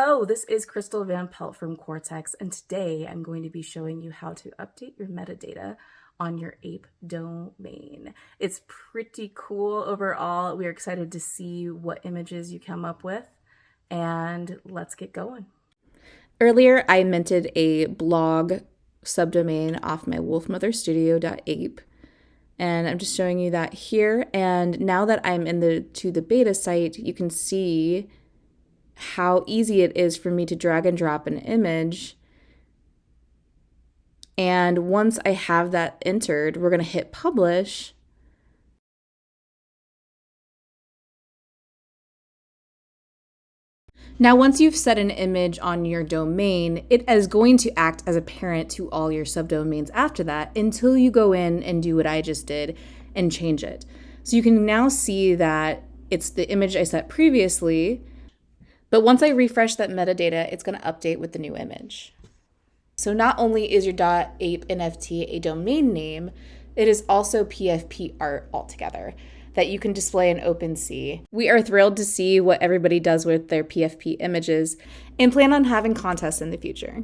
Hello, this is Crystal Van Pelt from Cortex, and today I'm going to be showing you how to update your metadata on your ape domain. It's pretty cool overall. We're excited to see what images you come up with, and let's get going. Earlier, I minted a blog subdomain off my wolfmotherstudio.ape and I'm just showing you that here. And now that I'm in the to the beta site, you can see how easy it is for me to drag and drop an image. And once I have that entered, we're going to hit publish. Now, once you've set an image on your domain, it is going to act as a parent to all your subdomains after that until you go in and do what I just did and change it. So you can now see that it's the image I set previously, but once I refresh that metadata, it's going to update with the new image. So not only is your .ape NFT a domain name, it is also PFP art altogether that you can display in OpenSea. We are thrilled to see what everybody does with their PFP images and plan on having contests in the future.